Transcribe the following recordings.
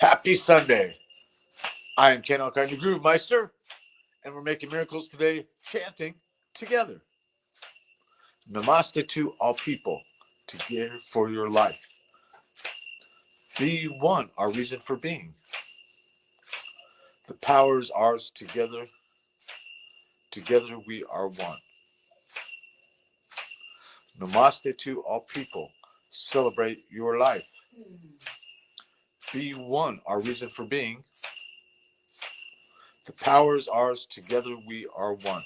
Happy Sunday. I am Ken the Groove Meister, and we're making miracles today, chanting together. Namaste to all people, together for your life. Be one, our reason for being. The power is ours together. Together we are one. Namaste to all people. Celebrate your life. Be one, our reason for being. The power is ours. Together we are one.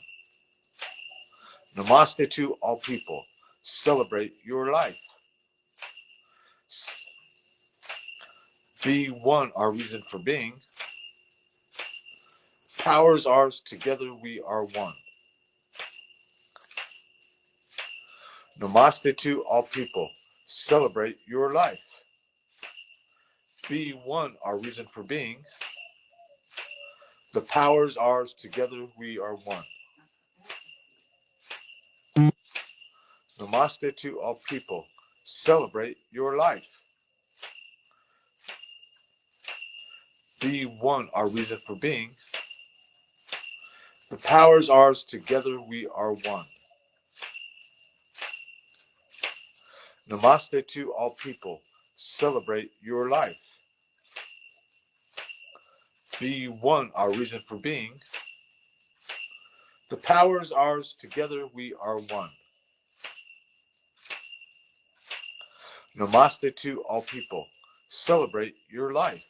Namaste to all people. Celebrate your life. Be one, our reason for being. Power is ours. Together we are one. Namaste to all people. Celebrate your life. Be one, our reason for being. The powers ours. Together we are one. Namaste to all people. Celebrate your life. Be one, our reason for being. The powers ours. Together we are one. Namaste to all people. Celebrate your life. Be one, our reason for being. The power is ours. Together we are one. Namaste to all people. Celebrate your life.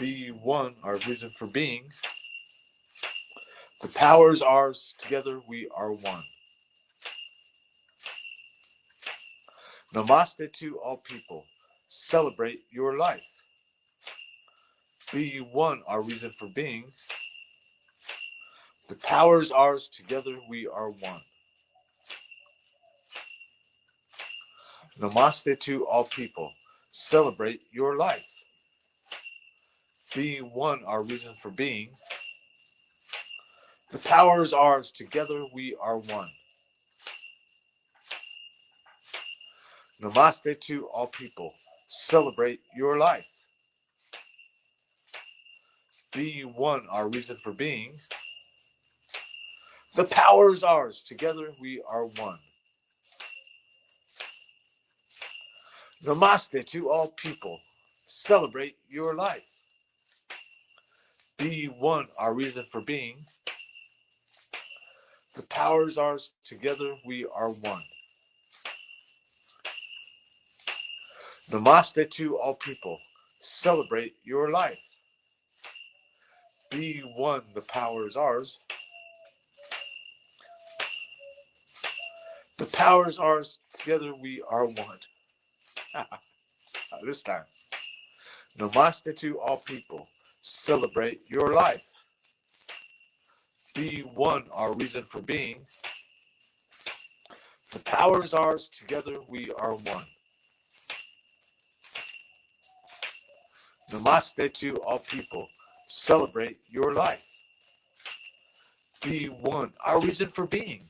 Be one, our reason for being. The power is ours. Together we are one. Namaste to all people. Celebrate your life. Be one, our reason for being. The power is ours. Together we are one. Namaste to all people. Celebrate your life. Be one, our reason for being. The power is ours. Together we are one. Namaste to all people. Celebrate your life. Be one, our reason for being. The power is ours. Together we are one. Namaste to all people. Celebrate your life. Be one, our reason for being. The power is ours. Together we are one. Namaste to all people. Celebrate your life. Be one, the power is ours. The power is ours. Together we are one. this time. Namaste to all people. Celebrate your life. Be one, our reason for being. The power is ours. Together we are one. Namaste to all people. Celebrate your life. Be one, our reason for being.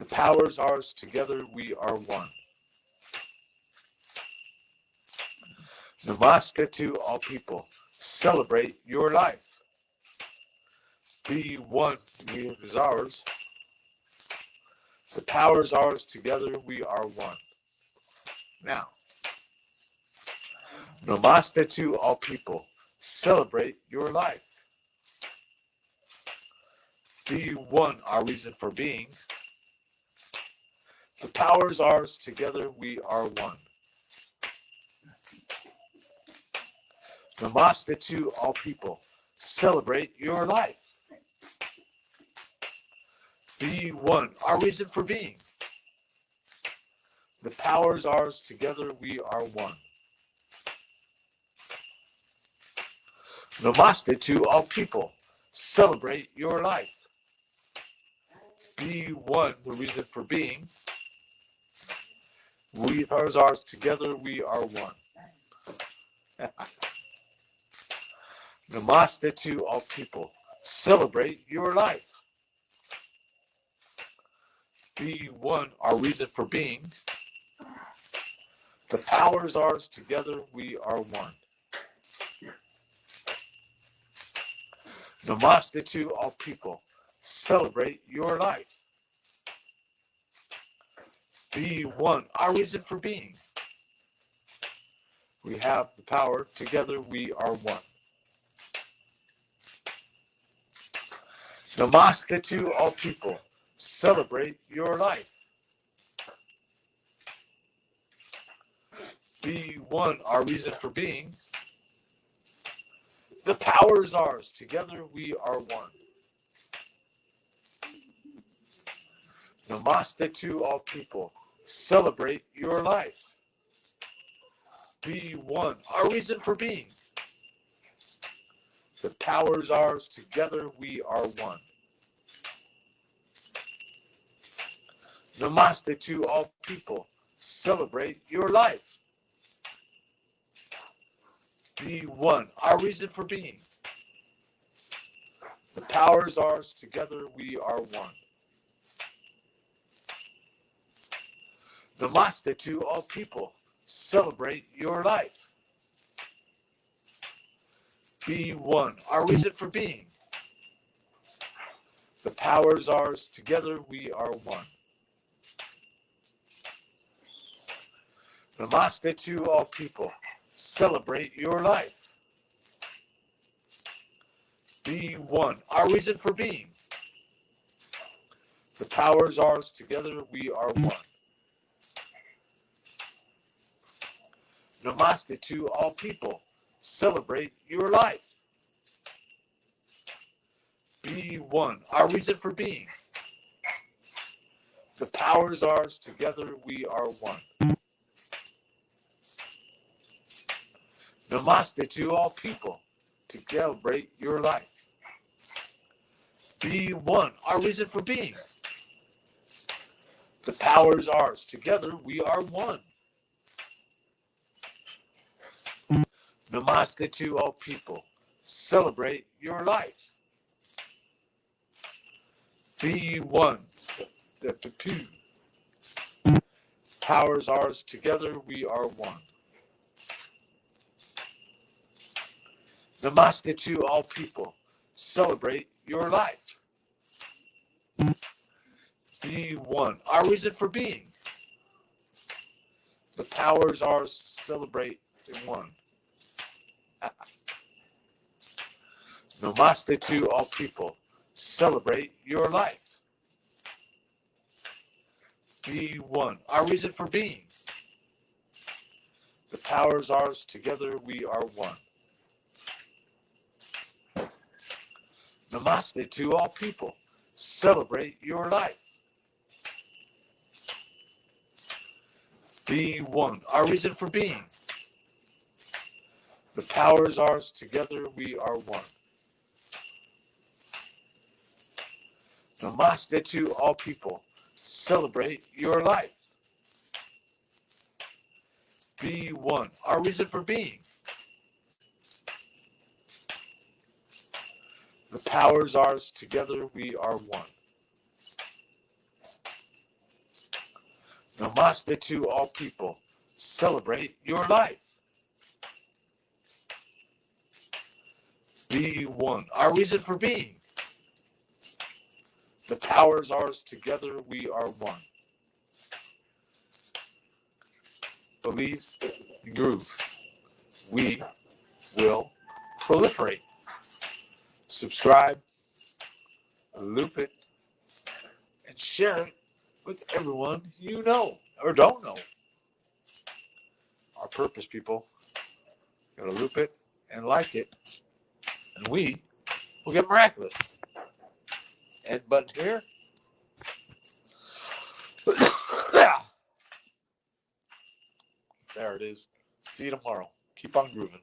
The power is ours. Together we are one. Namaste to all people. Celebrate your life. Be one, we is ours. The power is ours. Together we are one. Now, Namaste to all people. Celebrate your life. Be one, our reason for being. The power is ours. Together we are one. Namaste to all people. Celebrate your life. Be one, our reason for being. The power is ours. Together we are one. Namaste to all people. Celebrate your life. Be one, the reason for being. We are ours together, we are one. Namaste to all people. Celebrate your life. Be one, our reason for being. The power is ours. Together we are one. Namaste to all people. Celebrate your life. Be one. Our reason for being. We have the power. Together we are one. Namaste to all people. Celebrate your life. Be one, our reason for being. The power is ours. Together we are one. Namaste to all people. Celebrate your life. Be one, our reason for being. The power is ours. Together we are one. Namaste to all people. Celebrate your life. Be one, our reason for being. The power is ours. Together we are one. The Namaste to all people. Celebrate your life. Be one, our reason for being. The power is ours. Together we are one. The Namaste to all people. Celebrate your life. Be one, our reason for being. The power is ours. Together we are one. Namaste to all people. Celebrate your life. Be one, our reason for being. The power is ours. Together we are one. Namaste to all people to celebrate your life. Be one, our reason for being. The power is ours. Together we are one. Namaste to all people. Celebrate your life. Be one. The, the two. Power is ours. Together we are one. Namaste to all people. Celebrate your life. Be one. Our reason for being. The powers are. Celebrate in one. Namaste to all people. Celebrate your life. Be one. Our reason for being. The powers ours. Together we are one. Namaste to all people. Celebrate your life. Be one. Our reason for being. The power is ours. Together we are one. Namaste to all people. Celebrate your life. Be one. Our reason for being. The power is ours. Together we are one. Namaste to all people. Celebrate your life. Be one. Our reason for being. The power is ours. Together we are one. Believe groove. We will proliferate. Subscribe, loop it, and share it with everyone you know or don't know. Our purpose, people. Gotta loop it and like it, and we will get miraculous. And button here. there it is. See you tomorrow. Keep on grooving.